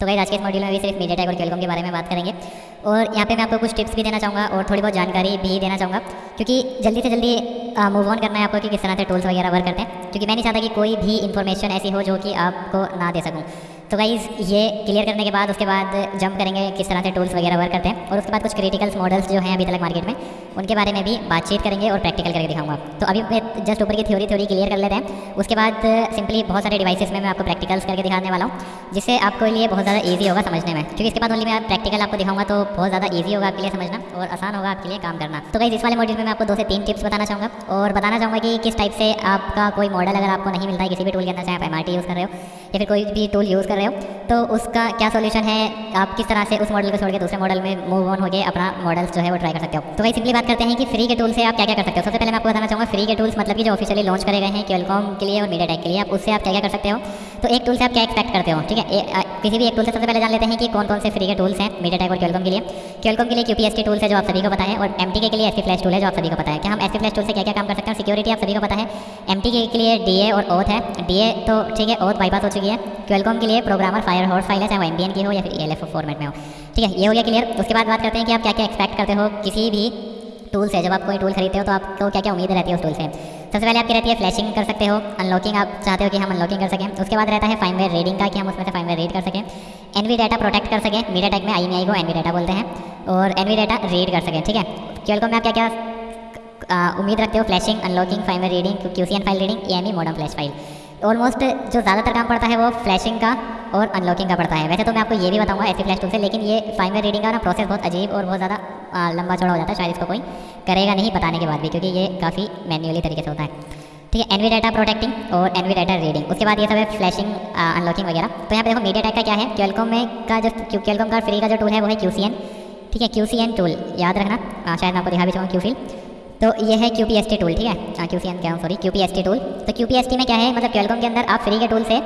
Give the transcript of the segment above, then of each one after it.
तो गई आज के इस मॉड्यूल में भी सिर्फ़ मीडिया टेक और खेलकॉम के बारे में बात करेंगे। और यहाँ पे मैं आपको कुछ टिप्स भी देना चाहूँगा और थोड़ी बहुत जानकारी भी देना चाहूँगा, क्योंकि जल्दी से जल्दी मूव ऑन करना है आपको कि किस तरह से टूल्स वगैरह वर्क करते हैं, क्योंकि मैं नहीं चाहता कि कोई भी इन्फॉर्मेशन ऐसी हो जो कि आपको ना दे सकूँ। तो गाइज़ ये क्लियर करने के बाद, उसके बाद जंप करेंगे, किस तरह से टूल्स वगैरह वर्क करते हैं। और उसके बाद कुछ क्रिटिकल्स मॉडल्स जो हैं अभी तक मार्केट में, उनके बारे में भी बातचीत करेंगे और प्रैक्टिकल करके दिखाऊँगा। तो अभी मैं जस्ट ऊपर की थ्योरी थ्योरी क्लियर कर लेते हैं। उसके बाद सिंपली बहुत सारे डिवाइसेस में मैं आपको प्रैक्टिकल्स करके दिखाने वाला हूँ, जिससे आपको लिए बहुत ज़्यादा ईजी होगा समझने में। क्योंकि इसके बाद ओनली मैं प्रैक्टिकल आपको दिखाऊँगा तो बहुत ज़्यादा ईजी होगा आपके लिए समझना और आसान होगा आपके लिए काम करना। तो गाइज़ इस वाले मॉड्यूल में मैं आपको दो से तीन टिप्स बताना चाहूँगा और बताना चाहूँगा कि किस टाइप से आपका कोई मॉडल अगर आपको नहीं मिलता है, किसी भी टूल के अंदर, चाहे आप एम यूज़ कर रहे हो, या फिर कोई भी टूल यूज़ कर रहे हो? तो उसका क्या सोल्यूशन है? आप किस तरह से उस मॉडल को छोड़ के दूसरे मॉडल में मूव ऑन हो होकर अपना मॉडल्स जो है वो ट्राई कर सकते हो? तो वही सिंपली बात करते हैं कि फ्री के टूल से आप क्या क्या कर सकते हो? सबसे पहले मैं आपको बताना चाहूँगा फ्री के टूल्स मतलब कि जो ऑफिशियली लॉन्च करे गए हैं क्वेलकॉम के लिए और मीडिया के लिए, आप उससे आप क्या क्या कर सकते हो? तो एक टूल से आप क्या एक्सपेक्ट करते हो? ठीक है? किसी भी एक टूल से सबसे पहले जान लेते हैं कि कौन कौन से फ्री के टूल्स हैं मीडिया टेक और क्वेलकॉम के लिए। क्वेलकॉम के लिए क्यूपीएसटी टूल्स है जो आप सभी को पता है और एम के लिए एस फ्लैश टूल है जो आप सभी को पता है। कि हम एस फ्लैश टूल से क्या क्या काम कर सकते हैं? सिक्योरिटी आप सभी को पता है। एम के लिए डीए और ओथ है। डी तो ठीक है ओथ बाईपास हो चुकी है। क्वेलकॉम के लिए प्रोग्रामर फायर हॉर्स फ़ाइल है, चाहे वो एम की हो या फिर एल फॉर्मेट में हो। ठीक है, ये हो गया क्लियर उसके बाद बात करते हैं कि आप क्या क्या एक्सपेक्ट करते हो किसी भी टूल से। जब आप कोई टूल खरीदते हो तो आपको क्या क्या उम्मीद रहती है उस टूल से? सबसे पहले आपकी रहती है फ्लैशिंग कर सकते हो अनलॉकिंग आप चाहते हो कि हम अनलॉकिंग कर सकें। उसके बाद रहता है फाइनवेयर रीडिंग का कि हम उसमें से फाइनवेयर रीड कर सकें। एनवी डाटा प्रोटेक्ट कर सकें। मीडिया टेक में आई को एनवी डाटा बोलते हैं। और एनवी डाटा रीड कर सकें, ठीक है? क्यूएल में आप क्या क्या उम्मीद रखते हो? Flashing unlocking firmware reading Q file reading E modern flash file almost जो ज़्यादातर काम पड़ता है वो फ्लैशिंग का और अनलॉकिंग का पड़ता है। वैसे तो मैं आपको ये भी बताऊँगा ऐसी फ्लैश टूल से, लेकिन ये फाइनवेयर रीडिंग का ना प्रोसेस बहुत अजीब और बहुत ज़्यादा लंबा चौड़ा हो जाता है, शायद इसको कोई करेगा नहीं, बताने के बाद भी, क्योंकि ये काफ़ी मैन्युअली तरीके से होता है। ठीक है एनवी डाटा प्रोटेक्टिंग और एनवी डाटा रीडिंग उसके बाद ये सब है फ्लैशिंग अनलॉकिंग वगैरह। तो यहाँ पे देखो मीडिया का क्या है? क्वेलकॉम में का जो क्वेलकॉम का फ्री का जो टूल है, वो है क्यू ठीक है क्यू टूल याद रखना। शायद मैं आपको दिखा भी चाहूँ क्यू तो ये है क्यूपीएसटी टूल ठीक है? क्यू सी एन क्या हूँ सॉरी क्यूपीएसटी टूल तो क्यूपीएसटी में क्या है? मतलब क्वेलकॉम के अंदर आप फ्री के टूल से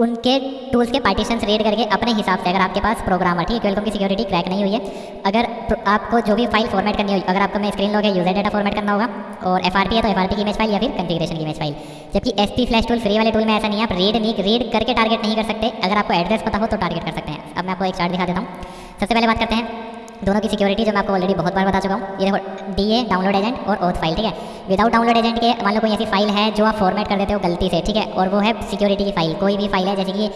उनके टूल्स के पार्टीशन रीड करके अपने हिसाब से, अगर आपके पास प्रोग्राम है ठीक है की सिक्योरिटी क्रैक नहीं हुई है, अगर आपको जो भी फ़ाइल फॉर्मेट करनी होगी अगर आपको मैं स्क्रीन लॉग है यूज़र डेटा फॉर्मेट करना होगा, और एफ़ है तो एफ़ की इमेज फ़ाइल या फिर कंफिग्रेशन की इमेज फ़ाइल जबकि S P flash tool free वाले टूल में ऐसा नहीं है, आप रीड नहीं रीड करके टारगेट नहीं कर सकते, अगर आपको एड्रेस पता हो तो टारगेट कर सकते हैं। अब मैं आपको एक चार्ट दिखा देता हूँ। सबसे पहले बात करते हैं दोनों की सिक्योरिटी जो मैं आपको ऑलरेडी बहुत बार बता चुका हूँ, ये देखो डी ए डाउनलोड एजेंट और ओथ फ़ाइल ठीक है? विदाउट डाउनलोड एजेंट के, मान लो कोई ऐसी फ़ाइल है जो आप फॉर्मेट कर देते हो गलती से, ठीक है? और वो है सिक्योरिटी की फ़ाइल कोई भी फ़ाइल है, जैसे कि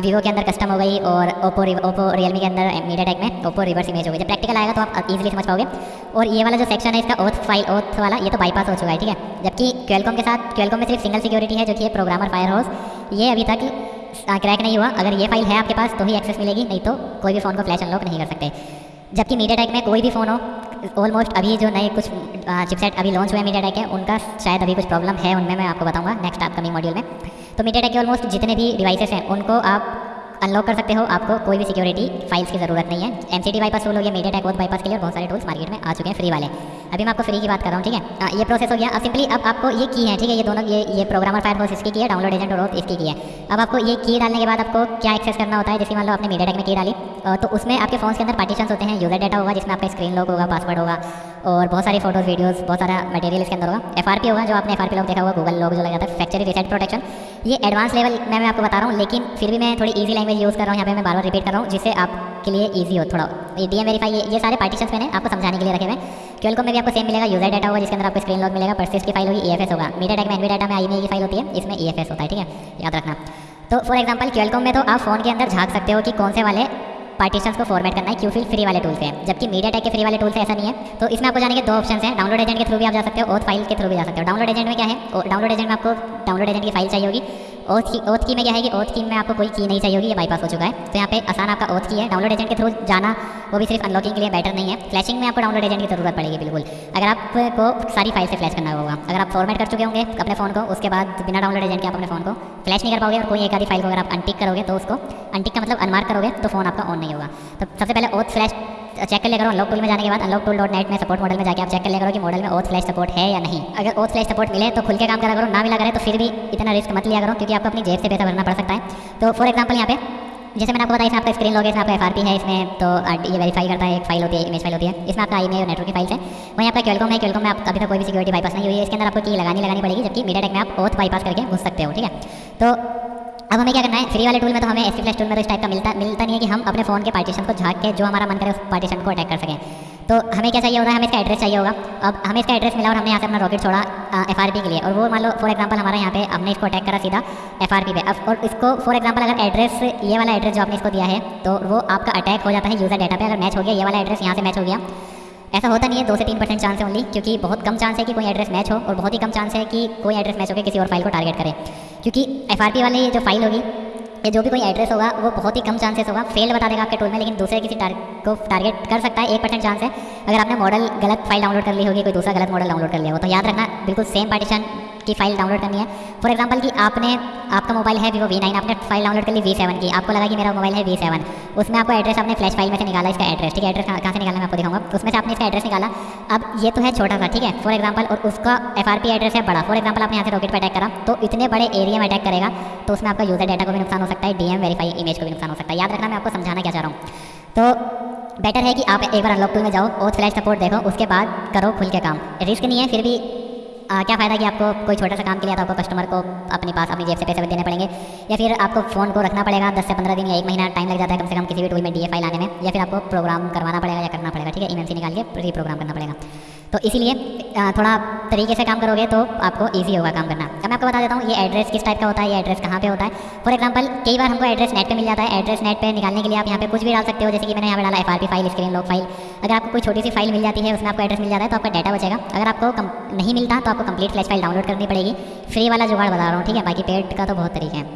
वीवो के अंदर कस्टम हो गई और ओप्पो ओप्पो रियलमी के अंदर मीडिया टेक में ओप्पो रिवर्स इमेज हो गई, जब प्रैक्टिकल आएगा तो आप इजीली समझ पाओगे। और ये वाला जो सेक्शन है इसका ओथ फ़ाइल ओथ वाला, ये तो बाईपास हो चुका है, ठीक है? जबकि क्वेलकॉम के साथ क्वेलकॉम में सिर्फ़ सिंगल सिक्योरिटी है, जो कि प्रोग्रामर फायर हाउस ये अभी तक क्रैक नहीं हुआ। अगर ये फ़ाइल है आपके पास तो ही एक्सेस मिलेगी, नहीं तो कोई भी फ़ोन को फ्लैश अनलॉक नहीं कर सकते। जबकि मीडिया टेक में कोई भी फ़ोन हो ऑलमोस्ट अभी जो नए कुछ चिपसेट अभी लॉन्च हुए हैं मीडिया टेक के, उनका शायद अभी कुछ प्रॉब्लम है, उनमें मैं आपको बताऊँगा नेक्स्ट अपकमिंग मॉड्यूल में। तो मीडिया टेक के ऑलमोस्ट जितने भी डिवाइसेस हैं, उनको आप अनलॉक कर सकते हो। आपको कोई भी सिक्योरिटी फाइल्स की ज़रूरत नहीं है। एम सी बाईपास टूल हो गया मीडिया टेक बाईपास के लिए बहुत सारे टूल्स मार्केट में आ चुके हैं फ्री वाले। अभी मैं आपको फ्री की बात कर रहा हूँ ठीक है? आ, ये प्रोसेस हो गया। अब सिंपली अब आपको ये की है ठीक है? ये दोनों ये ये प्रोग्रामर फोर्स इसकी की है डाउनलोड एजेंट और इसकी की है। अब आपको ये की डालने के बाद आपको क्या एक्सेस करना होता है? जैसे मान लो आपने मीडिया टैक में की डाली तो उसमें आपके फ़ोन के अंदर पार्टीशन होते हैं। यूज़र डाटा होगा जिसमें आपका स्क्रीन लॉक होगा पासवर्ड होगा और बहुत सारी फ़ोटोज़ वीडियोस बहुत सारा मटेरियल इसके अंदर होगा। एफ़ होगा जो आपने एफ़ आर पी देखा होगा गूगल लॉग जो लगा था फैक्चरी रिसेट प्रोटेक्शन ये एडवांस लेवल में मैं आपको बता रहा हूँ लेकिन फिर भी मैं थोड़ी ईजी लैंग्वेज यूज़ कर रहा हूँ यहाँ पे मैं बार बार रिपीट कर रहा हूँ जिससे आपके लिए ईजी हो थोड़ा। ये डी एम वेरीफाई ये, सारे पार्टीशन मैंने आपको समझाने के लिए रखे हुए ट्वेल्व में भी आपको सेम मिलेगा यूज़र डाटा होगा जिसके अंदर आपको स्क्रीन लॉग मिलेगा परसिस की फ़ाइल होगी ई होगा। मीडिया टेक में एनवी डाटा में आई की फ़ाइल होती है इसमें ई होता है ठीक है? याद रखना। तो फॉर एग्ज़ाम्पल क्वेलकॉम में तो आप फ़ोन के अंदर झाँक सकते हो कि कौन से वाले पार्टीशंस को फॉर्मेट करना है क्यूफिल फ्री वाले टूल से। जबकि मीडिया टेक के फ्री वाले टूल से ऐसा नहीं है। तो इसमें आपको जाने के दो ऑप्शन हैं डाउनलोड एजेंट के थ्रू भी आप जा सकते हो और फ़ाइल के थ्रू भी जा सकते हो। डाउनलोड एजेंट में क्या है? डाउनलोड एजेंट में आपको डाउनलोड एजेंट की फ़ाइल चाहिए होगी। ओथ की ओथ की में क्या है कि ओथ की में आपको कोई की नहीं चाहिए होगी, ये बाईपास हो चुका है। तो यहाँ पे आसान आपका ओथ की है। डाउनलोड एजेंट के थ्रू जाना, वो भी सिर्फ़ अनलॉकिंग के लिए बेटर नहीं है। फ्लैशिंग में आपको डाउनलोड एजेंट की ज़रूरत पड़ेगी, बिल्कुल। अगर आपको सारी फ़ाइल से फ्लैश करना होगा, अगर आप फॉर्मेट कर चुके होंगे अपने फ़ोन को, उसके बाद बिना डाउनलोड एजेंट के आप अपने फ़ोन को फ्लैश नहीं कर पाओगे और कोई एक आधी फ़ाइल को अगर आप अनटिक करोगे तो उसको अनटिक का मतलब अनमार्क करोगे तो फ़ोन आपका ऑन नहीं होगा। तो सबसे पहले ओथ फ्लैश चेक कर ले करो अनलॉक टूल में जाने के बाद अनलॉक टूल डॉट नेट में सपोर्ट मॉडल में जाकर आप चेक कर ले करो कि मॉडल में ओथ फ्लैश सपोर्ट है या नहीं। अगर ओथ फ्लैश सपोर्ट मिले तो खुल के काम करा करो, ना मिला करे तो फिर भी इतना रिस्क मत लिया करो क्योंकि आपको अपनी जेब से पैसा भरना पड़ सकता है। तो फॉर एग्ज़ाम्पल यहाँ पे, जैसे मैंने आपको बताया, इसमें आपका स्क्रीन लॉग है आपका एफ़ है, इसमें तो ये वेरीफाई करता है, एक फ़ाइल होती है इमेज फ़ाइल होती है। इसमें आपका आई और नेटवर्क की फ़ाइल है। वहीं आपका क्वेलकॉम है क्वेलकॉम में आप अभी तक कोई भी सिक्योरिटी बाईपास नहीं हुई है। इसके अंदर आपको की लगानी लगानी पड़ेगी, जबकि मीडिया टेक में आप ओथ बाईपास करके घुस सकते हो, ठीक है? तो अब हमें क्या करना है? फ्री वाले टूल में तो हमें एस फ्लैश टूल में तो इस टाइप का मिलता मिलता नहीं है कि हम अपने फ़ोन के पार्टीशन को झाँक के जो हमारा मन करे उस पार्टीशन को अटैक कर सकें। तो हमें क्या चाहिए होगा? हमें इसका एड्रेस चाहिए होगा। अब हमें इसका एड्रेस मिला और हमने यहाँ से अपना रॉकेट छोड़ा एफ़ आर के लिए। और वो मान लो फॉर एग्ज़ाम्पल हमारे यहाँ पे हमने इसको अटैक करा सीधा एफ़ पे। अब, और इसको फॉर एग्ज़ाम्पल अगर एड्रेस ये वाला एड्रेस जो आपने इसको दिया है तो वो आपका अटैक हो जाता है यूज़र डाटा पे। अगर मैच हो गया, ये वाला एड्रेस यहाँ से मैच हो गया। ऐसा होता नहीं है दो से तीन परसेंट चांस है ओनली क्योंकि बहुत कम चांस है कि कोई एड्रेस मैच हो और बहुत ही कम चांस है कि कोई एड्रेस मैच होकर किसी और फ़ाइल को टारगेट करे। क्योंकि एफ़ वाली जो फ़ाइल होगी ये जो भी कोई एड्रेस होगा वो बहुत ही कम चांसेस होगा। फेल बता देगा आपके टूल में लेकिन दूसरे किसी टार, को टारगेट कर सकता है एक परसेंट चांस है। अगर आपने मॉडल गलत फ़ाइल डाउनलोड कर ली होगी कोई दूसरा गलत मॉडल डाउनलोड कर लिया हो तो याद रखना बिल्कुल सेम पार्टीशन की फ़ाइल डाउनलोड करनी है। फॉर एग्ज़ाम्पल कि आपने, आपका मोबाइल है वीवो वी नाइन आपने फ़ाइल डाउनलोड कर ली वी सेवन की। आपको लगा कि मेरा मोबाइल है वी सेवन उसमें आपको एड्रेस आपने फ्लैश फ़ाइल में से निकाला इसका एड्रेस ठीक है? एड्रेस कहाँ से निकाला मैं आपको दिखाऊँगा। उसमें से आपने इसका एड्रेस निकाला। अब ये तो है छोटा सा, ठीक है? फॉर एग्ज़ाम्पल और उसका FRP एड्रेस है बड़ा। फॉर एग्ज़ाम्पल आपने यहाँ से रॉकेट पर अटैक करा। तो इतने बड़े एरिया में अटैक करेगा तो उसमें आपका यूज़र डाटा को भी नुकसान हो सकता है डीएम वेरीफाई इमेज को भी नुकसान हो सकता है। याद रखना मैं आपको समझाना क्या चाह रहा हूँ। तो बेटर है कि आप एक बार अनलॉक टूल में जाओ और फ्लैश सपोर्ट देखो, उसके बाद करो खुल के काम। रिस्क नहीं है, फिर भी आ, क्या फ़ायदा कि आपको कोई छोटा सा काम के लिए तो आपको कस्टमर को अपने पास अपनी जेब से पैसे देने पड़ेंगे? या फिर आपको फ़ोन को रखना पड़ेगा दस से पंद्रह दिन या एक महीना टाइम लग जाता है कम से कम किसी भी टूल में डी फ़ाइल आने में या फिर आपको प्रोग्राम करवाना पड़ेगा या करना पड़ेगा ठीक है? ई निकाल के री प्रोग्राम करना पड़ेगा। तो इसीलिए थोड़ा तरीके से काम करोगे तो आपको ईजी होगा काम करना। अब मैं आपको बता देता हूँ ये एड्रेस किस टाइप का होता है ये एड्रेस कहाँ पे होता है। फॉर एग्ज़ाम्पल कई बार हमको एड्रेस नेट पे मिल जाता है। एड्रेस नेट पे निकालने के लिए आप यहाँ पे कुछ भी डाल सकते हो जैसे कि मैंने यहाँ पे डाला F R file screen lock file अगर आपको कोई छोटी सी फ़ाइल मिल जाती है उसमें आपको एड्रेस मिल जाता है तो आपका डाटा बचेगा। अगर आपको कम, नहीं मिलता तो आपको कंप्लीट फ्लैश फ़ाइल डाउनलोड करनी पड़ेगी। फ्री वाला जुगाड़ बता रहा हूँ ठीक है? बाकी पेड का तो बहुत तरीके हैं।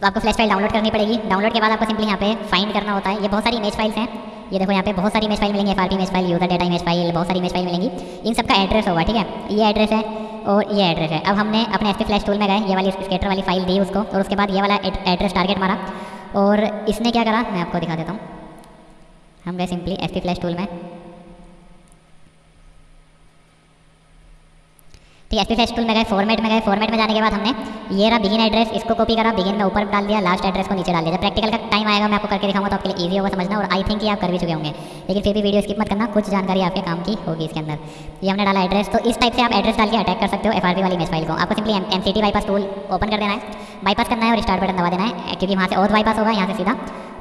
तो आपको फ्लैश फ़ाइल डाउनलोड करनी पड़ेगी। डाउनलोड के बाद आपको सिंपली यहाँ पे फाइंड करना होता है। ये बहुत सारी इमेज फाइल्स हैं। ये देखो यहाँ पे बहुत सारी इमेज फ़ाइल मिलेंगी F image file user data image file बहुत सारी इमेज फ़ाइल मिलेंगी। इन सबका एड्रेस होगा, ठीक है? ये एड्रेस है और ये एड्रेस है। अब हमने अपने एस फ्लैश टूल में गए, ये वाली स्केटर वाली फ़ाइल दी उसको और उसके बाद ये वाला एड्रेस टारगेट मारा। और इसने क्या करा? मैं आपको दिखा देता हूँ। हम गए सिंपली एस फ्लैश टूल में। ठीक है एस पी टूल में गए फॉर्मेट में गए फॉर्मेट में जाने के बाद हमने ये रहा बिगिन एड्रेस इसको कॉपी करा बिगिन में ऊपर डाल दिया लास्ट एड्रेस को नीचे डाल दिया। प्रैक्टिकल का टाइम आएगा, मैं आपको करके दिखाऊँगा तो आपके लिए ईजी होगा समझना और आई थिंक ये आप कर भी चुके होंगे। लेकिन फिर भी वीडियो स्किप मत करना, कुछ जानकारी आपके काम की होगी इसके अंदर। ये हमने डाला एड्रेस तो इस टाइप से आप एड्रेस डाल के अटैक कर सकते हो FRP वाली इमेज फ़ाइल को। आपको simply M C bypass tool open कर देना है बाईपास करना है और स्टार्ट बटन दबा देना है, क्योंकि वहाँ से और बाईपास होगा, यहाँ से सीधा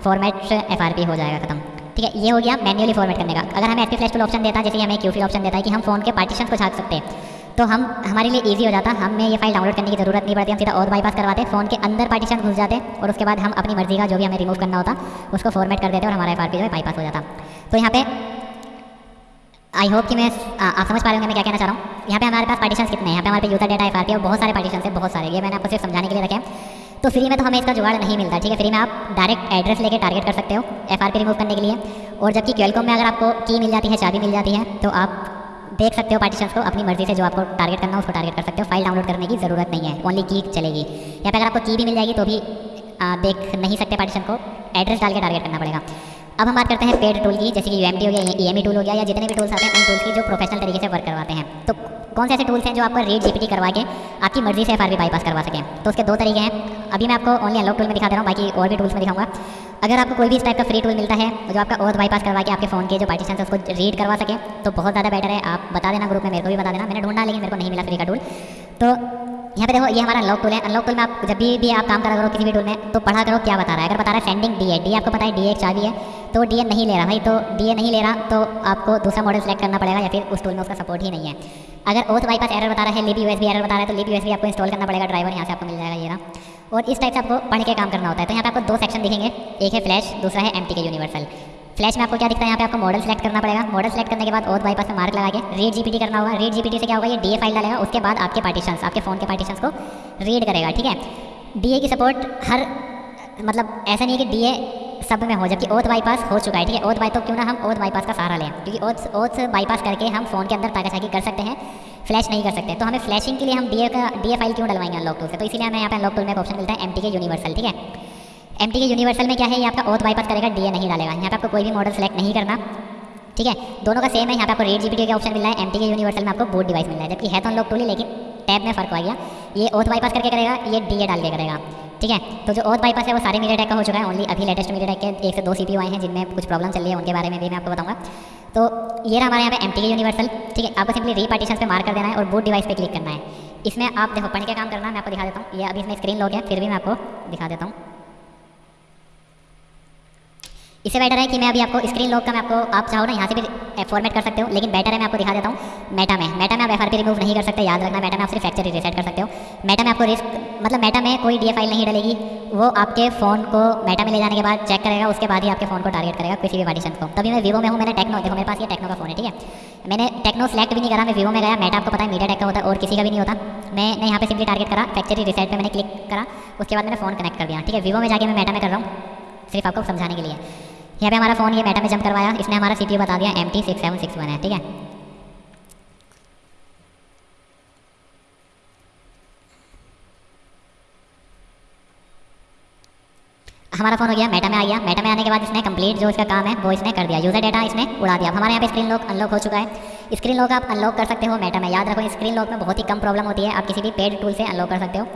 फॉर्मेट एफ़ हो जाएगा खत्म। ठीक है, ये हो गया मैन्युअली फॉर्मेट करने का। अगर हमें एफ़ फ्लैश टूल ऑप्शन देता है जैसे हमें क्यूफी ऑप्शन देता है कि हम फ़ोन के पार्टीशन को झाँक सकते हैं तो हम, हमारे लिए इजी हो जाता। हमें ये फ़ाइल डाउनलोड करने की ज़रूरत नहीं पड़ती। हम सीधा और बाईपास करवाते फ़ोन के अंदर पार्टीशन घुस जाते और उसके बाद हम अपनी मर्ज़ी का जो भी हमें रिमूव करना होता, उसको फॉर्मेट कर देते और हमारा एफ़ जो है बाईपास हो जाता। तो यहाँ पे आई होप कि मैं आप समझ पा रहे होंगे मैं क्या कहना चाह रहा हूँ। यहाँ पे हमारे पास पार्टीशन कितने हैं? यहाँ पे हमारे पे यूज़र डेटा एफ़ और बहुत सारे पार्टीशन है, बहुत सारे। ये मैंने आपको सिर्फ़ समझाने के लिए रखे तो फ्री में तो हमें इसका जुगाड़ नहीं मिलता, ठीक है? फ्री में आप डायरेक्ट एड्रेस लेके टारगेट कर सकते हो, FRP रिमूव करने के लिए। और जबकि क्वेलकॉम में अगर आपको की मिल जाती है चाबी मिल जाती है तो आप देख सकते हो पार्टीशन को अपनी मर्ज़ी से जो आपको टारगेट करना है उसको टारगेट कर सकते हो। फ़ाइल डाउनलोड करने की ज़रूरत नहीं है। ओनली की चलेगी। यहाँ पे अगर आपको की भी मिल जाएगी तो भी आ, देख नहीं सकते पार्टीशन को। एड्रेस डाल के टारगेट करना पड़ेगा। अब हम बात करते हैं पेड टूल की जैसे कि यू हो गया ई एम टूल हो गया या जितने भी टूल्स आते हैं उन टूल्स की जो प्रोफेशनल तरीके से वर्क करवाते हैं। तो कौन से ऐसे टूल्स हैं जो आपको रेड जीपीटी करवा के आपकी मर्ज़ी से एफ़ बाईपास करवा सकें? तो उसके दो तरीके हैं। अभी मैं आपको ओनली अनलॉक टूल में दिखा दे रहा हूँ बाकी और भी टूल्स में दिखाऊँगा। अगर आपको कोई भी इस टाइप का फ्री टूल मिलता है जो आपका ओथ बाईपास करवा के आपके फ़ोन के जो पार्टीशन उसको रीड करवा सके तो बहुत ज़्यादा बेटर है। आप बता देना ग्रुप में मेरे को भी बता देना। मैंने ढूंढा लेकिन मेरे को नहीं मिला फ्री का टूल तो यहाँ पे देखो ये हमारा अनलॉक टूल है। अनलॉक टूल में आप जब भी, भी आप काम करा करो किसी भी टूल में तो पढ़ा करो क्या बता रहा है। अगर बता रहा है सेंडिंग डी है डी आपको पता है डी एक चाबी है तो डी ए नहीं ले रहा भाई। तो डी ए नहीं ले रहा तो आपको दूसरा मॉडल सेलेक्ट करना पड़ेगा या फिर उस टूल में उसका सपोर्ट ही नहीं है। अगर ओथ बाईपास एरर बता रहा है लिबी यूएसबी एरर बता रहा है तो लिबी यूएसबी आपको इंस्टॉल करना पड़ेगा ड्राइवर यहाँ से आपको मिल जाएगा ये रहा और इस टाइप से आपको पढ़ के काम करना होता है। तो यहाँ पे आपको दो सेक्शन दिखेंगे। एक है फ्लैश दूसरा है MT के यूनिवर्सल फ्लैश में आपको क्या दिखता है? यहाँ पे आपको मॉडल सेलेक्ट करना पड़ेगा। मॉडल सेलेक्ट करने के बाद और बाईपास में मार्क लगा के रीड जीपीटी करना होगा। रीड जीपीटी से क्या होगा? ये डीए फ़ाइल डालेगा। उसके बाद आपके पार्टीशन आपके फ़ोन के पार्टीशन को रीड करेगा, ठीक है? डीए की सपोर्ट हर मतलब ऐसा नहीं है कि डीए सब में हो, जबकि ओथ बाईपास हो चुका है, ठीक है? ओथ बाई तो क्यों ना हम ओथ बाईपास का सहारा लें? क्योंकि ओथ ओथ बाईपास करके हम फ़ोन के अंदर ताकाछाकी कर सकते हैं फ्लैश नहीं कर सकते। तो हमें फ्लैशिंग के लिए हम डीए का डीए फ़ाइल क्यों डलवाएँगे अनलॉक टूल से? तो इसीलिए हमें यहाँ पे अनलॉक टूल में ऑप्शन मिलता है एम के यूनिवर्सल ठीक है? एम के यूनिवर्सल में क्या है? ये आपका ओथ बाईपास करेगा डीए नहीं डालेगा। यहाँ पर आपको कोई भी मॉडल सेलेक्ट नहीं करना, ठीक है? दोनों का सेम है, यहाँ पे आपको रेड जीपीटी का ऑप्शन मिल है एम के यूनिवर्सल में आपको बोर्ड डिवाइस मिल रहा है। जबकि है तो अनलॉक टूल ही, लेकिन टैब में फ़र्क आ गया ये ओथ बाईपास करके करेगा, ये डीए डाल के करेगा। ठीक है? तो जो ओथ बाईपास है, वो सारे मीडिया का हो चुका है। ओनली अभी लेटेस्ट मीडिया के एक से दो सीपीयू आए हैं, जिनमें कुछ प्रॉब्लम चल रही है, उनके बारे में भी मैं आपको बताऊँगा। तो ये रहा हमारे यहाँ पे एम यूनिवर्सल ठीक है? आपको सिंपली री पार्टीशन पे मार कर देना है और बूट डिवाइस पे क्लिक करना है। इसमें आप देखो, पढ़ के काम करना, मैं आपको दिखा देता हूँ। ये अभी इसमें स्क्रीन लॉक है, फिर भी मैं आपको दिखा देता हूँ। इससे बेटर है कि मैं अभी आपको स्क्रीन लॉक का मैं आपको, आप चाहो ना यहाँ से भी फॉर्मेट कर सकते हो, लेकिन बेटर है मैं आपको दिखा देता हूँ मेटा में। मेटा में आप एफ़ रिमूव नहीं कर सकते, याद रखना मेटा में आप सिर्फ़ फैक्चर रिसेट कर सकते हो। मेटा में आपको रिस्क मतलब मेटा में कोई डी फ़ाइल नहीं डलेगी, वो आपके फ़ोन को मेटा में ले जाने के बाद चेक करेगा, उसके बाद ही आपके फ़ोन को टारगेट करेगा किसी भी पार्टीशन को। तभी मैं वीवो में हूँ, मैंने टेक्नो देखो मेरे पास ये टेक्नो का फ़ोन है, ठीक है? मैंने टेक्नो सेलेक्ट भी नहीं करा, मैं वीवो में गया मेटा आपको पता है मीडिया टेक का होता है, और किसी का भी नहीं होता। मैंने यहाँ पे सिंपली टारगेट करा फैक्चरी रिसेट पे मैंने क्लिक करा, उसके बाद मैंने फ़ोन कनेक्ट कर दिया, ठीक है? वीवो में जाके मैं मेटा में कर रहा हूँ, सिर्फ़ आपको समझाने के लिए। यहाँ पे हमारा फ़ोन ये मेटा में जम करवाया। इसने हमारा सी बता दिया M T six seven six one है, ठीक है? हमारा फ़ोन हो गया मेटा में आ गया। मेटा में आने के बाद इसने कंप्लीट जो इसका काम है, वो इसने कर दिया। यूज़र डेटा इसने उड़ा दिया। हमारे यहाँ पे स्क्रीन लॉक अनलॉक हो चुका है। स्क्रीन लॉक आप अनलॉक कर सकते हो मेटा में। याद रखो स्क्रीन लॉक में बहुत ही कम प्रॉब्लम होती है। आप किसी भी पेड टूल से अनलॉक कर सकते हो।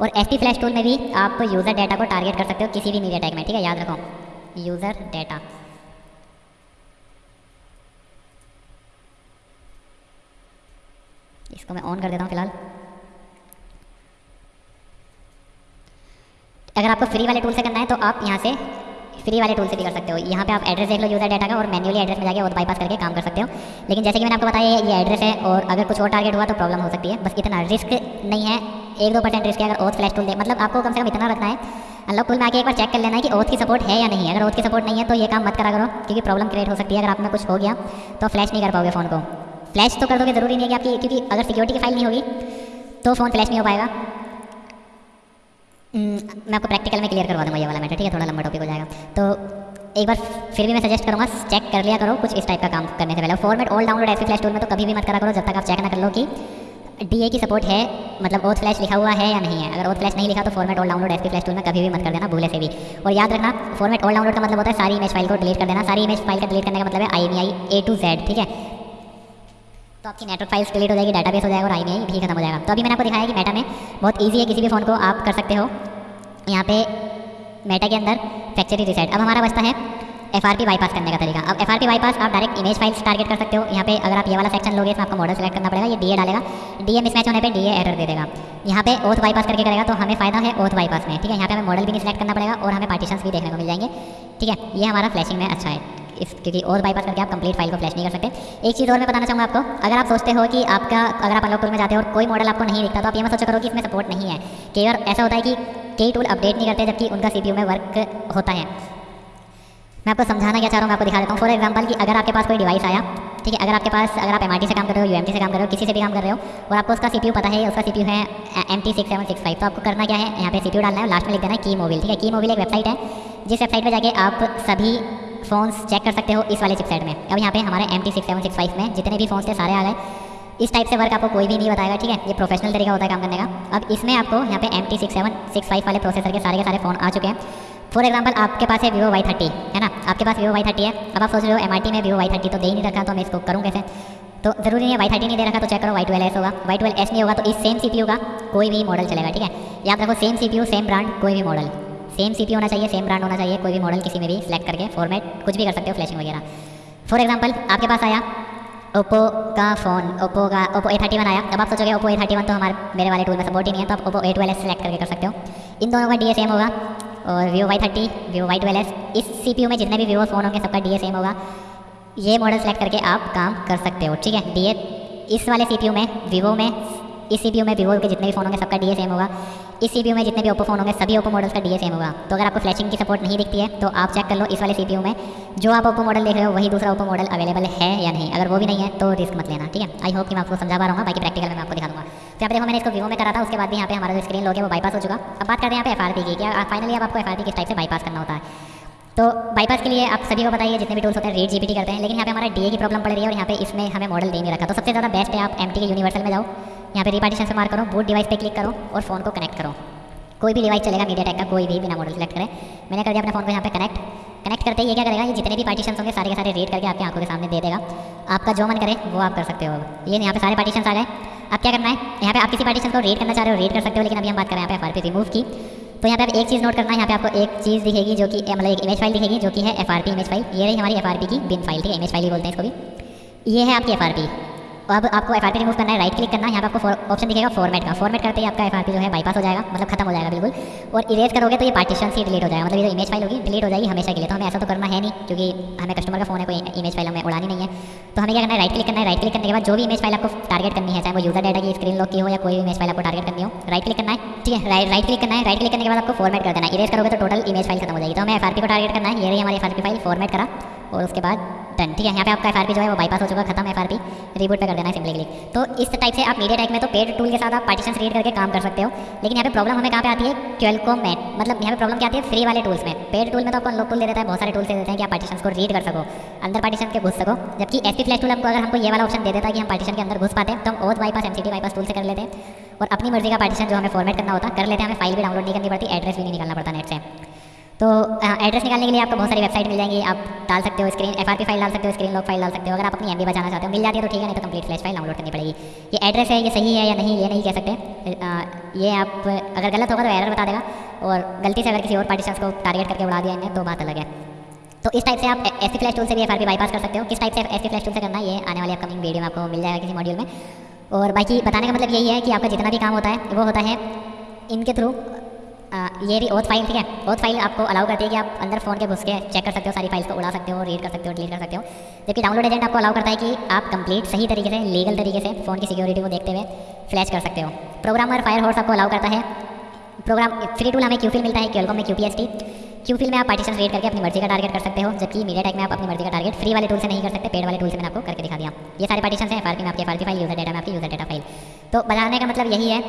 और एस फ्लैश टूल में भी आप यूज़र डेटा को टारगेट कर सकते हो किसी भी मीडिया टैग में, ठीक है? याद रखो। यूज़र डेटा इसको मैं ऑन कर देता हूँ फ़िलहाल। अगर आपको फ्री वाले टूल से करना है तो आप यहाँ से फ्री वाले टूल से भी कर सकते हो। यहाँ पे आप एड्रेस देख लो यूज़र डाटा का, और मैन्युअली एड्रेस में जाके वो बाईपास करके काम कर सकते हो। लेकिन जैसे कि मैंने आपको बताया, ये एड्रेस है, और अगर कुछ और टारगेट हुआ तो प्रॉब्लम हो सकती है। बस इतना रिस्क नहीं है। एक दो परसेंट रिस्क है अगर ओथ फ्लैश टूल दे मतलब आपको कम से कम इतना रखना है। अनलॉक टूल में आके एक बार चेक कर लेना है कि ओथ की सपोर्ट है या नहीं अगर ओथ की सपोर्ट नहीं है तो ये काम मत करा करो क्योंकि प्रॉब्लम क्रिएट हो सकती है। अगर आप में कुछ हो गया तो फ्लैश नहीं कर पाओगे फ़ोन को। फ्लैश तो कर दोगे ज़रूरी नहीं है कि आपकी क्योंकि अगर सिक्योरिटी की फ़ाइल नहीं होगी तो फ़ोन फ्लैश नहीं हो पाएगा। हम्म, मैं आपको प्रैक्टिकल में क्लियर करवा दूँगा ये वाला मैटर ठीक है? थोड़ा लंबा टॉपिक हो जाएगा। तो एक बार फिर भी मैं सजेस्ट करूँगा चेक कर लिया करो कुछ इस टाइप का काम करने से पहले। फॉर्मेट ऑल डाउनलोड ऐसे फ्लैश टूल में तो कभी भी मत करा करो जब तक आप चेक ना कर लो कि डीए की सपोर्ट है मतलब ओथ फ्लैश लिखा हुआ है या नहीं है? अगर ओथ फ्लैश नहीं लिखा तो format all download S flash tool में कभी भी मत कर देना, भूले से भी। और याद रखना फॉर्मेट ऑल डाउनलोड का मतलब होता है सारी इमेज फ़ाइल को डिलीट कर देना। सारी इमेज फ़ाइल का डिलीट करने का मतलब है I M I A to Z ठीक है? तो आपकी नेटवर्क फाइल्स डिलीट हो जाएगी डाटाबेस हो जाएगा और आई एम भी खत्म हो जाएगा। तो अभी मैंने आपको दिखाया कि मेटा में बहुत ईजी है, किसी भी फ़ोन को आप कर सकते हो। यहाँ पे मेटा के अंदर फैक्चरी रिसेट अब हमारा बचता है एफ़ आर पी बाईपास करने का तरीका। अब एफ़ आर पी बाईपास आप डायरेक्ट इमेज फाइल्स टारगेट कर सकते हो। यहाँ पे अगर आप ये वाला सेक्शन लोगे, इसमें आपको मॉडल सेलेक्ट करना पड़ेगा। ये डी ए डालेगा। डी ए मिसमैच होने पे डी एरर दे देगा। यहाँ पे ओथ बाईपास करके करेगा तो हमें फ़ायदा है ओथ बाईपास में, ठीक है? यहाँ पे हमें मॉडल भी नहीं सेलेक्ट करना पड़ेगा और हमें पार्टीशन भी देखने को मिल जाएँगे, ठीक है? ये हमारा फ्लैशिंग में अच्छा है। इस, क्योंकि और बाईपास करके आप कंप्लीट फ़ाइल को फ्लैश नहीं कर सकते। एक चीज़ और मैं बताना चाहूँगा आपको। अगर आप सोचते हो कि आपका, अगर आप अनलॉक टूल में जाते हो और कोई मॉडल आपको नहीं दिखता तो आप ये मत सोचा करो कि इसमें सपोर्ट नहीं है। कई बार ऐसा होता है कि कई टूल अपडेट नहीं करते, जबकि उनका सी में वर्क होता है। मैं आपको समझाना क्या चाह रहा हूँ मैं आपको दिखा देता हूँ। फॉर एग्ज़ाम्पल कि अगर आपके पास कोई डिवाइस आया, ठीक है, अगर आपके पास, अगर आप एम से काम कर रहे हो यू से काम कर रहे हो, किसी से भी काम कर रहे हो, और आपको उसका सीपीयू पता है, उसका सी है एम टी तो आपको करना क्या है, यहाँ पे सी डालना है लास्ट में लिख देना है की मोबिल ठीक है? की मोबिल एक वेबसाइट है, जिस वेबसाइट पर जाके आप सभी फ़ोन्स चेक कर सकते हो इस वाले चिपसेट में। अब यहाँ पे हमारे एम टी में जितने भी फ़ोन्स थे, सारे आ गए इस टाइप से वर्क आपको कोई भी नहीं बताएगा, ठीक है? ये प्रोफेशनल तरीका होता है काम करने का। अब इसमें आपको यहाँ पे M T six seven six five वाले प्रोसेसर के सारे के सारे फ़ोन आ चुके हैं। फॉर एग्ज़ाम्पल आपके पास है वीवो वाई थर्टी है ना? आपके पास वीवो वाई थर्टी है। अब आप सोच रहे हो एम में वीवो वाई थर्टी तो दे ही नहीं रखा तो मैं इसको करूँ कैसे? तो ज़रूरी नहीं है वाई थर्टी नहीं दे रखा तो चेक करो वाई ट्वेल्व एस होगा। वाई ट्वेल्व एस नहीं होगा तो इस सेम सी का कोई भी मॉडल चलेगा, ठीक है? याद रखो सेम सी सेम ब्रांड कोई भी मॉडल सेम सी होना चाहिए सेम ब्रांड होना चाहिए, कोई भी मॉडल किसी में भी सिलेक्ट करके फॉर्मेट कुछ भी कर सकते हो फ्लैशिंग वगैरह। फॉर एग्ज़ाम्पल आपके पास आया ओप्पो का फ़ोन ओप्पो का ओप्पो ए थर्टी वन आया। अब आप सोचोगे ओप्पो ए थर्टी वन तो हमारे, मेरे वाले टूल में सपोर्ट ही नहीं है तो आप ओप्पो ए ट्वेल्व सेलेक्ट करके कर सकते हो। इन दोनों का डी सेम होगा। और Vivo Y thirty Vivo Y twelve इस सी में जितने भी वीवो फ़ोन होंगे, सबका डी सेम होगा। ये मॉडल सेलेक्ट करके आप काम कर सकते हो, ठीक है? डी इस वाले सी में वीवो में, इस सी में वीवो के जितने भी फ़ोन होंगे, सबका डीए सेम होगा। इस सी में जितने भी ओप्पो फ़ोन होंगे, सभी ओप्पो मॉडल्स का डी सेम होगा। तो अगर आपको फ्लैशिंग की सपोर्ट नहीं दिखती है तो आप चेक कर लो इस वाले सी में। जो आप ओप्पो मॉडल देख रहे हो, वही दूसरा ओप्पो मॉडल अवेलेबल है या नहीं। अगर वो भी नहीं है तो रिस्क मत लेना, ठीक है? आई होप कि मैं आपको समझा पा रहा हूँ, बाकी प्रैक्टिकल में आपको दिखा दूँगा तो यहाँ देखो, मैंने इसको वीवो में करा था, उसके बाद भी यहाँ पे हमारा जो स्क्रीन लोग है, वो बाईपास हो चुका। अब बात करते हैं यहाँ पे एफ़ की क्या फाइनली आपको एफ़ किस टाइप से बाईपास करना होता है। तो बाईपास के लिए आप सभी को बताइए जितने भी टूल्स होते हैं रेड जीपीटी करते हैं। लेकिन यहाँ पे हमारा डीए की प्रॉब्लम पड़ रही है और यहाँ पे इसमें हमें मॉडल दे नहीं रखा। तो सबसे ज़्यादा बेस्ट है आप एमटी के यूनिवर्सल में जाओ। यहाँ पे रिपार्टीशन से मार करो बूट डिवाइस पे क्लिक करो और फ़ोन को कनेक्ट करो। कोई भी डिवाइस चलेगा मीडिया टेक का कोई भी बिना मॉडल सेलेक्ट करें। मैंने कर दिया अपने फ़ोन को यहाँ पे कनेक्ट कनेक्ट करते ही ये क्या करेगा, ये जितने भी पार्टीशन होंगे सारे के सारे रेड करके आपके आँखों के सामने दे देगा। आपका जो मन करे, वो आप कर सकते हो। ये यहाँ पे सारे पार्टीशन आ गए। अब क्या करना है, यहाँ पे आप किसी पार्टीशन को रेड करना चाह रहे हो रेड कर सकते हो, लेकिन अभी हम बात करें यहाँ पे एफ़ रिमूव की। तो यहाँ पे आप एक चीज़ नोट करना है, यहाँ पे आपको एक चीज़ दिखेगी जो कि मतलब एक इमेज फ़ाइल दिखेगी जो कि है एफ़ इमेज फ़ाइल ये रही हमारी FRP की बिन फ़ाइल है? इमेज फ़ाइल ही बोलते हैं इसको भी। ये है आपकी FRP अब आपको एफ़ रिमूव करना है राइट क्लिक करना है, यहाँ पर आपको ऑप्शन दिखेगा फॉर्मेट का। फॉर्मेट करते ही आपका FRP जो है बाईपास हो जाएगा मतलब खत्म हो जाएगा बिल्कुल। और इरेज करोगे तो ये पार्टीशन से डिलीट हो जाएगा मतलब ये इमेज फ़ाइल होगी डिलीट हो जाएगी हमेशा के लिए। तो हमें ऐसा तो करना है नहीं, क्योंकि हमें कस्टमर का फ़ोन है, कोई इमेज फ़ाइल हमें उड़ानी नहीं है। तो हमें क्या करना है राइट क्लिक करना है राइट क्लिक करने के बाद जो भी इमेज फ़ाइल आपको टारगेट करनी है, चाहे वो यूज़र डाटा की स्क्रीन लॉक की हो या कोई भी इमेज फ़ाइल आपको टारगेट करनी हो राइट क्लिक करना है, ठीक है? राइट राइट क्लिक करना है राइट क्लिक करने के बाद आपको फॉर्मेट कर देना है। इरेज करोगे तो टोटल इमेज फ़ाइल खत्म हो जाएगी। तो हमें एफ़ को टारगेट करना है, ये हमारी एफ़ फ़ाइल फॉर्मेट करा, और उसके बाद डन ठीक है? यहाँ पे आपका एफआरपी जो है वो बाईपास हो चुका खत्म एफ़ रिबूट पे कर देना है सिंपली क्लिक तो इस टाइप से आप मीडिया टाइप में तो पेड टूल के साथ आप पार्टीशन रीड करके काम कर सकते हो, लेकिन यहाँ पे प्रॉब्लम हमें कहाँ पे आती है? क्वेलकॉम में मतलब यहाँ पे प्रॉब्लम क्या आती है? फ्री वाले टूल्स में. पेड टूल में तो आपको लोग टूल दे देता है, बहुत सारे टूल्स दे देते हैं कि आप पार्टीशन को रीड कर सको, अंदर पार्टीशन के घुस सको, जबकि एस पी फ्लैश टूल हमको अगर हमको ये वाला ऑप्शन दे देता है कि हम पार्टीशन के अंदर घुस पाते हैं तो हम auth bypass M C T bypass tool से कर लेते हैं और अपनी मर्ज़ी का पार्टीशन जो हमें फॉर्मेट करना होता, कर लेते हैं, हमें फ़ाइल भी डाउनलोड नहीं करनी पड़ती एड्रेस भी नहीं निकालना पड़ता नेट से. तो एड्रेस निकालने के लिए आपको बहुत सारी वेबसाइट मिल जाएँगी। आप डाल सकते हो स्क्रीन एफ़ फ़ाइल डाल सकते हो स्क्रीन लॉक फ़ाइल डाल सकते हो। अगर आप अपनी एम बचाना चाहते हो, मिल जाती है तो ठीक है, नहीं तो कंप्लीट फ्लैश फ़ाइल डाउनलोड करनी पड़ेगी। ये एड्रेस है, ये सही है या नहीं, ये नहीं कह सकते। ये आप, अगर गलत होगा तो एरर बता देगा। और गलती से अगर किसी और पार्टीशन को टारगेट करके उड़ा दिया तो बात अलग है। तो इस टाइप से आप एस फ्लैश टूल से भी एफ़ बाईपास कर सकते हो। किस टाइप से एस फ्लैश टूल से करना ये आने वाली अपकमिंग वीडियो में आपको मिल जाएगा किसी मॉड्यूल में। और बाकी बताने का मतलब यही है कि आपका जितना भी काम होता है, वो होता है इनके थ्रू ये भी ओथ फ़ाइल ठीक है? ओथ फ़ाइल आपको अलाउ करती है कि आप अंदर फ़ोन के घुस के चेक कर सकते हो, सारी फाइल्स को उड़ा सकते हो रीड कर सकते हो डिलीट कर सकते हो। जबकि डाउनलोड एजेंट आपको अलाउ करता है कि आप कंप्लीट सही तरीके से लीगल तरीके से फ़ोन की सिक्योरिटी को देखते हुए फ्लैश कर सकते हो। प्रोग्रामर फायर हॉर्स आपको अलाउ करता है। प्रोग्राम फ्री टूल हमें क्यूफिल मिलता है क्यूलकॉम में Q P S T QFIL में आप पार्टीशन रीड करके अपनी मर्ज़ी का टारगेट कर सकते हो, जबकि मीडिया टेक में आप अपनी मर्ज़ी का टारगेट फ्री वाले टूल से नहीं कर सकते पेड वाले टूल से मैंने आपको करके दिखा दिया। ये सारे पार्टीशन है एफ़ में आपके एफ़ फ़ाइल यूज़र डेटा में आपकी यूज़र डेटा फ़ाइल तो बताने का मतलब यही है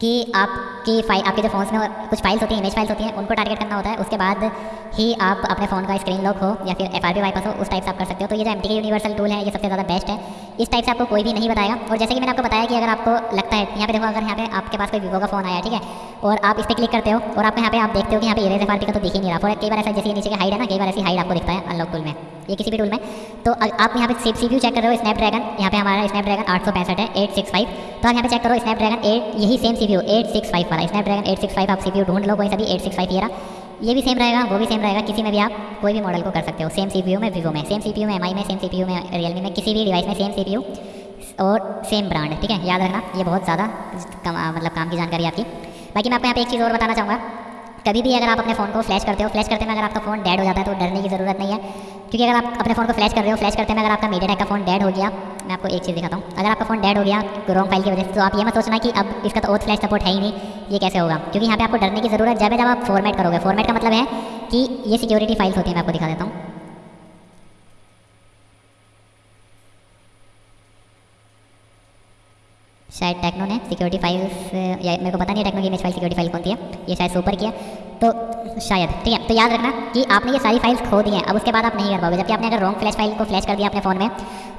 कि आपकी फ़ाइल आपके जो फोन्स में कुछ फाइल्स होती हैं इमेज फाइल्स होती हैं, उनको टारगेट करना होता है, उसके बाद ही आप अपने फ़ोन का स्क्रीन लॉक हो, या फिर एफ़ आर वाइपस हो, उस टाइप से आप कर सकते हो। तो ये जो एम टी यूनिवर्सल टूल है, ये सबसे ज़्यादा बेस्ट है। इस टाइप से आपको कोई भी नहीं बताएगा। और जैसे कि मैंने आपको बताया कि अगर आपको लगता है, यहाँ पे देखो, अगर यहाँ पे आपके पास कोई वीवो का फ़ोन आया, ठीक है? और आप इस पर क्लिक करते हो, और आपको यहाँ पे आप देखते हो कि यहाँ पे इरेज एफ़ का तो दिख नहीं रहा। और कई बार ऐसा, जैसे नीचे का हाइड है ना, कई बार ऐसी हाइड आपको दिखता है अनलॉक टूल में। ये किसी भी टूल में। तो आप यहाँ पे सी सी चेक कर रहे हो स्नैपड्रैगन यहाँ पे हमारा स्नैप स्नैपड्रैगन आठ सौ पैंसठ है एट सिक्स फाइव तो आप यहाँ पे चेक करो स्नैपड्रैगन एट यही same C eight six five वाला। स्नैपड्रैगन एट सिक्स फाइव आप सी ढूंढ लो, कोई सा भी एट सिक्स फाइव ये रहा। ये भी सेम रहेगा, वो भी सेम रहेगा, किसी में भी आप कोई भी मॉडल को कर सकते हो। सेम सी में वीवो में सेम सी में एम में सेम सी में रियलमी में, किसी भी डिवाइस में सेम सी और सेम ब्रांड ठीक है? याद रखना, ये बहुत ज़्यादा मतलब काम की जानकारी आपकी। बाकी मैं आपको यहाँ पे एक चीज़ और बताना चाहूँगा। कभी भी अगर आप अपने फ़ोन को फ्लैश करते हो फ्लैश करते में अगर आपका फ़ोन डेड हो जाता है तो डरने की ज़रूरत नहीं है। क्योंकि अगर आप अपने फ़ोन को फ्लैश कर रहे हो फ्लैश करते में अगर आपका मीडिया का फ़ोन डेड हो गया, मैं आपको एक चीज़ दिखाता हूँ। अगर आपका फ़ोन डेड हो गया रॉन्ग फ़ाइल की वजह से तो आप ये मत सोचना कि अब इसका तो ओथ फ्लैश सपोर्ट है ही नहीं, ये कैसे होगा? क्योंकि यहाँ पे आपको डरने की ज़रूरत, जब जब आप फॉर्मेट करोगे फॉर्मेट का मतलब है कि ये सिक्योरिटी फाइल्स होती है, मैं आपको दिखा देता हूँ। शायद टेक्नो ने सिक्योरिटी फाइल्स या मेरे को पता नहीं टेक्नो की इमेज फ़ाइल सिक्योरिटी फ़ाइल कौन सी है। ये शायद सुपर की है। तो शायद, ठीक है तो याद रखना कि आपने ये सारी फाइल्स खो दी हैं। अब उसके बाद आप नहीं कर पाओगे। जबकि आपने अगर रॉन्ग फ्लैश फ़ाइल को फ्लैश कर दिया अपने फ़ोन में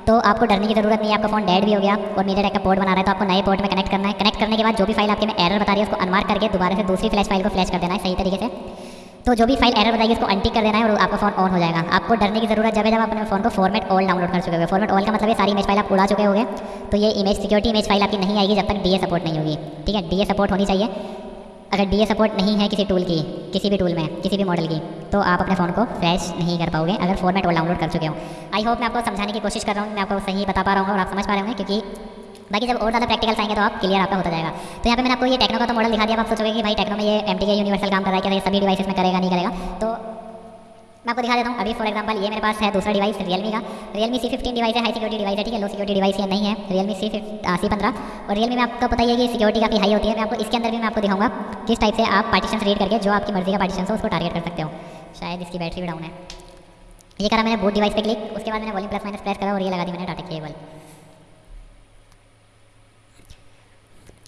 तो आपको डरने की ज़रूरत नहीं है। आपका फ़ोन डेड भी हो गया, और मीडिया टेक का पोर्ट बना रहा है तो आपको नए पोर्ट में कनेक्ट करना है। कनेक्ट करने के बाद जो भी फ़ाइल आपके में एरर बता रही है, उसको अनमार्क करके दोबारा से दूसरी फ्लैश फ़ाइल को फ्लैश कर देना है, सही तरीके से। तो जो भी फ़ाइल एरर बताएगी इसको अंटिक कर देना है और आपका फ़ोन ऑन हो जाएगा। आपको डरने की ज़रूरत, जब है जब अपने फ़ोन को फॉर्मेट ऑल डाउनलोड कर चुके हो फॉर्मेट ऑल का मतलब है सारी इमेज फ़ाइल आप उड़ा चुके होंगे। तो ये इमेज सिक्योरिटी इमेज फ़ाइल आपकी नहीं आएगी जब तक डी सपोर्ट नहीं होगी। ठीक है? डीए सपोर्ट होनी चाहिए। अगर डीए सपोर्ट नहीं है किसी टूल की, किसी भी टूल में, किसी भी मॉडल की तो आप अपने फ़ोन को फ्लैश नहीं कर पाओगे अगर फॉर्मेट ऑल डाउनलोड कर चुके हो। आई होप मैं आपको समझाने की कोशिश कर रहा हूँ, मैं आपको सही बता पा रहा हूँ और आप समझ पा रहे होंगे, क्योंकि बाकी जब और ज़्यादा प्रैक्टिकल आएँगे तो आप क्लियर आपका होता जाएगा। तो यहाँ पे मैंने आपको ये टेक्नो का तो मॉडल दिखा दिया, आप सोचोगे कि भाई टेक्नो में ये एम टी यूनिवर्सल काम कर रहा है, क्या सभी डिवाइस में करेगा, नहीं करेगा? तो मैं आपको दिखा देता हूँ। अभी फॉर एग्जांपल ये मेरे पास है दूसरा डिवाइस रियलमी का। रियलमी सी फिफ्टीन डिवाइस है हाई सिक्योरिटी डिवाइस है, ठीक है? लो सिक्योरिटी डिवाइस ये नहीं है रियलमी सी सी पंद्रह। और रियलमी में आपको पता ही है कि सिक्योरिटी काफ़ी हाई होती है। मैं आपको, इसके अंदर भी मैं आपको दिखाऊँगा किस टाइप से आप पार्टीशन रीड करके जो आपकी मर्ज़ी का पार्टीशन हो, उसको टारगेट कर सकते हो। शायद इसकी बैटरी भी डाउन है। ये करा मैंने बोट डिवाइस पे क्लिक उसके बाद मैंने वॉल्यूम प्लस माइनस प्रेस करा और ये लगा दी मैंने डाटा केबल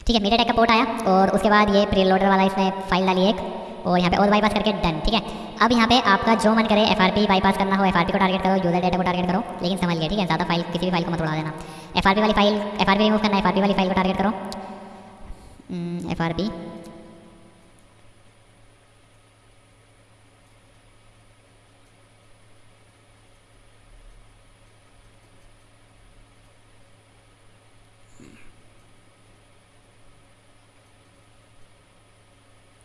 ठीक है मीडिया का पोर्ट आया और उसके बाद ये प्री लोडर वाला इसने फ़ाइल डाली एक और यहाँ पे और बाईपास करके डन ठीक है? अब यहाँ पे आपका जो मन करे एफ़ आर बाईपास करना हो एफ़ को टारगेट करो यूज़र डेटा को टारगेट करो लेकिन समझ लिया ठीक है? ज़्यादा फ़ाइल किसी भी फ़ाइल को मत उड़ा देना। एफआरपी वाली फ़ाइल एफ़ रिमूव करना एफ़ वाली फ़ाइल को टारगेट करो। एफ़ हम्म,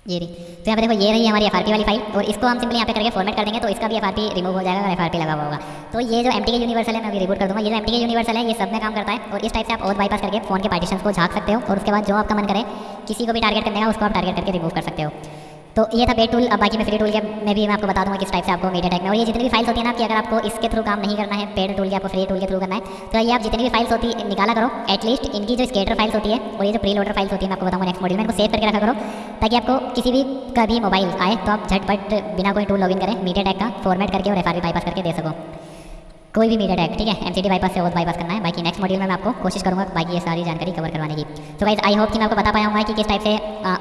ये रही तो यहाँ पे देखो, ये रही हमारी एफ़ वाली फ़ाइल और इसको हम सिंपली यहाँ पे करके फॉर्मेट कर देंगे तो इसका भी एफ़ रिमूव हो जाएगा अगर एफ़ लगा हुआ होगा। तो ये जो एम के यूनिवर्सल है, मैं अभी रिपोर्ट कर दूँगा, ये जो एम यूनिवर्सल है, ये सब में काम करता है, और इस टाइप से आप और बाईपास करके फ़ोन के पार्टीशन को झाक सकते हो, और उसके बाद जो आपका मन करे, किसी को भी टारगेट करने का उसको आप टारगेट करके रिमूव कर सकते हो। तो ये था पेड टूल अब बाकी मैं फ्री टूल के में भी मैं आपको बता दूँगा किस टाइप से आपको मीडिया टेक में और ये जितनी भी फाइल्स होती है ना, कि अगर आपको इसके थ्रू काम नहीं करना है पेड टूल के आपको फ्री टूल के थ्रू करना है तो ये आप जितनी भी फाइल्स होती है, निकाला करो। एटलीस्ट इनकी जो स्केटर फाइल्स होती है, और ये जो प्री लोडर फाइल्स होती है, मैं आपको बताऊँगा नेक्स्ट मॉड्यूल में, इनको सेव करके रखा करो, ताकि आपको किसी भी कभी मोबाइल आए तो आप झटपट बिना कोई टूल लॉगिन करें मीडिया टैग का फॉर्मेट करके और एफ़ बाईपास करके दे सको। कोई भी मीडिया टैग ठीक है? एमसीडी बाईपास से ओथ बाईपास करना है। बाकी नेक्स्ट मॉड्यूल में मैं आपको कोशिश करूँगा बाकी ये सारी जानकारी कवर करवाने की। तो गाइज़ आई होप कि मैं आपको बता पाया हूँ कि किस टाइप से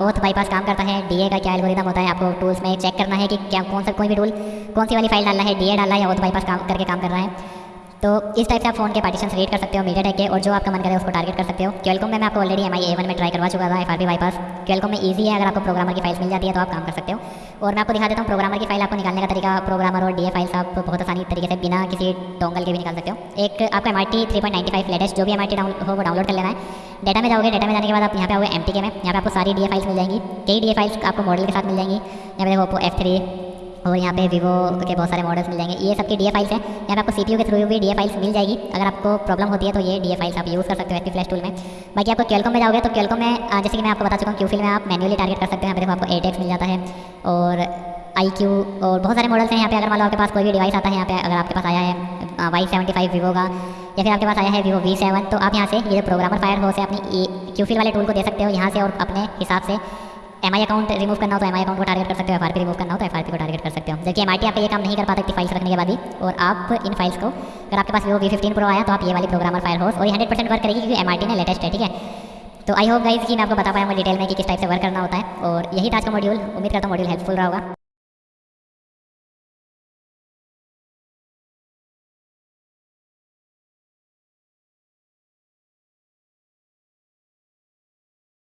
ओथ बाईपास काम करता है डीए का क्या एल्गोरिदम होता है, आपको टूल्स में चेक करना है कि क्या, कौन सा कोई भी टूल कौन सी वाली फ़ाइल डालना है डीए डालना है या ओथ बाईपास काम, करके काम कर रहा है। तो इस टाइप से आप फ़ोन के पार्टीशन रीड कर सकते हो मीडिया टेक के, और जो आपका मन करे उसको टारगेट कर सकते हो। क्वेलकॉम में मैं आपको already M I A one में ट्राई करवा चुका था एफ़ आर बाईपास क्वेलकॉम में ईजी है, अगर आपको प्रोग्रामर की फाइल्स मिल जाती है तो आप काम कर सकते हो। और मैं आपको दिखा देता हूँ प्रोग्रामर की फ़ाइल आपको निकालने का तरीका प्रोग्रामर और डी फाइल्स आप बहुत आसानी तरीके से बिना किसी डोंगल के भी निकाल सकते हो। एक आपका M R T three point ninety five latest जो भी एम आर टी डाउन हो, वो डाउनलोड कर लेना है। डेटा में जाओगे डेटा में जाने के बाद आप यहाँ पे आओगे एम टी के में, यहाँ पे आपको सारी डी फाइल्स मिल जाएँगी। कई डी फाइल्स आपको मॉडल के साथ मिल जाएँगी। यहाँ पे देखो एफ़ थ्री और यहाँ पे वीवो के बहुत सारे मॉडल्स मिल जाएँगे। ये सबकी डी फाइल्स हैं। यहाँ पे आपको सी के थ्रू भी डी फाइल्स मिल जाएगी। अगर आपको प्रॉब्लम होती है तो ये डी फाइल्स आप यूज़ कर सकते हो एस फ्लैश टूल में। बाकी आपको क्वेलकॉम में जाओगे तो क्वेलकॉम में जैसे कि मैं आपको बता चुका हूँ क्यू फिल में आप मैनुअली टारगेट कर सकते हैं। यहाँ पे आपको एटेक्स मिल जाता है और आई क्यू और बहुत सारे मॉडल्स हैं यहाँ पे। अगर मान लो आपके पास कोई भी डिवाइस आता है यहाँ पे, अगर आपके पास आया है वाई सेवेंटी फाइव वीवो का, या फिर आपके पास आया है वीवो वी सेवन तो आप यहाँ से ये प्रोग्रामर फायर हो से अपनी क्यू फिल वाले टूल को दे सकते हो यहाँ से और अपने हिसाब से। एम आई अकाउंट रिमूव करना हो तो एम आई अकाउंट को टारगेट कर सकते हो एफ़ आर पी रिमूव करना हो तो एफ़ आर पी को टारगेट कर सकते हो। जबकि एम आई आप ये काम नहीं कर पाते सकती फाइल्स रखने के बाद ही और आप इन फाइल्स को, अगर आपके पास वो वी फिफ्टीन प्रो आया तो आप ये वाली प्रोग्रामर फायर हो और हंड्रेड परसेंट वर्क करेगी क्योंकि एम ने लेटेस्ट है, ठीक है? तो आई होप गाइज़ कि मैं आपको बता पाया हूँ डिटेल में कि किस टाइप से वर्क करना होता है, और यही था आज का मॉड्यूल उम्मीद करता हूँ मॉड्यूल हेल्पफुल रहा होगा।